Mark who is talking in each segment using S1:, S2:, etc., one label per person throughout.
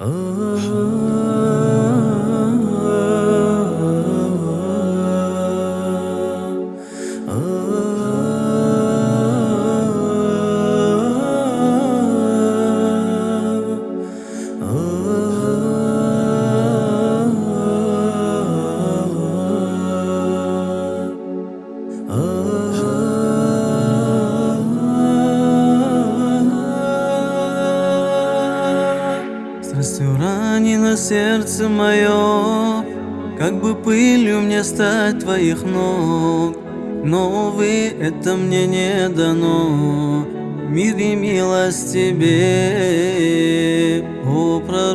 S1: Oh Страстью ранено сердце мое, Как бы пылью мне стать твоих ног, Но, увы, это мне не дано. Мир и милость тебе, о пророк.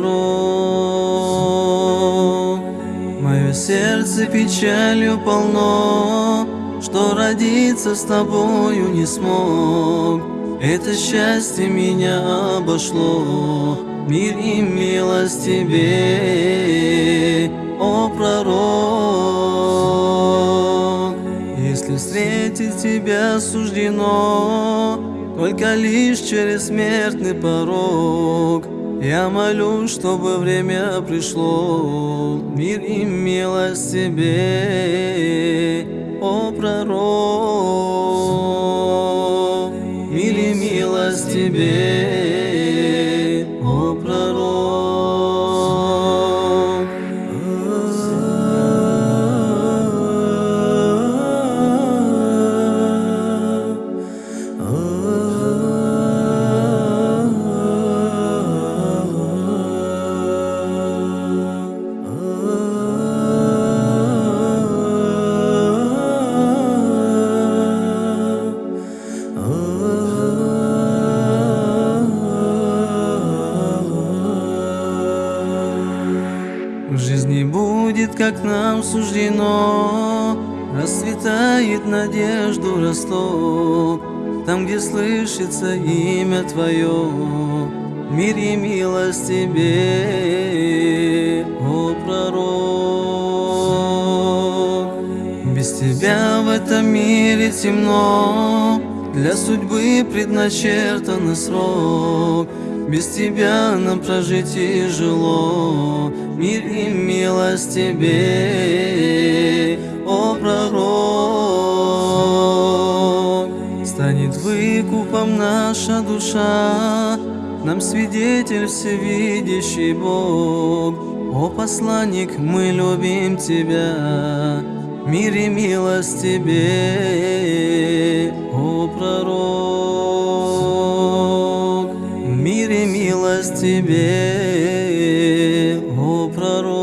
S1: Мое сердце печалью полно, Что родиться с тобою не смог. Это счастье меня обошло, Мир и милость тебе, о пророк. Если встретить тебя суждено, Только лишь через смертный порог, Я молюсь, чтобы время пришло, Мир и милость тебе, о пророк. Мир и милость тебе, будет, как нам суждено, Расцветает надежду росток, Там, где слышится имя Твое, Мир и милость Тебе, о пророк. Без Тебя в этом мире темно, Для судьбы предначертан срок, Без Тебя нам прожить тяжело, Мир и милость Тебе, о пророк. Станет выкупом наша душа, Нам свидетель всевидящий Бог. О посланник, мы любим Тебя, Мир и милость Тебе, о пророк. тебе, о пророк.